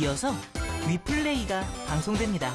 이어서 위플레이가 방송됩니다.